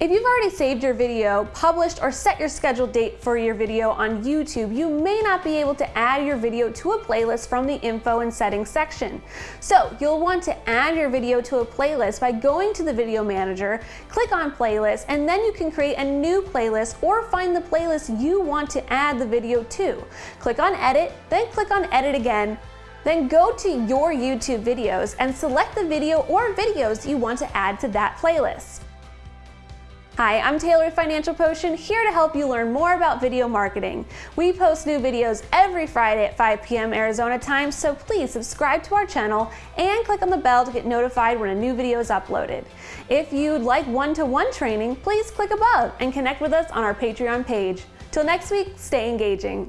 If you've already saved your video, published, or set your scheduled date for your video on YouTube, you may not be able to add your video to a playlist from the info and settings section. So you'll want to add your video to a playlist by going to the video manager, click on playlist, and then you can create a new playlist or find the playlist you want to add the video to. Click on edit, then click on edit again, then go to your YouTube videos and select the video or videos you want to add to that playlist. Hi, I'm Taylor Financial Potion, here to help you learn more about video marketing. We post new videos every Friday at 5 p.m. Arizona time, so please subscribe to our channel and click on the bell to get notified when a new video is uploaded. If you'd like one-to-one -one training, please click above and connect with us on our Patreon page. Till next week, stay engaging.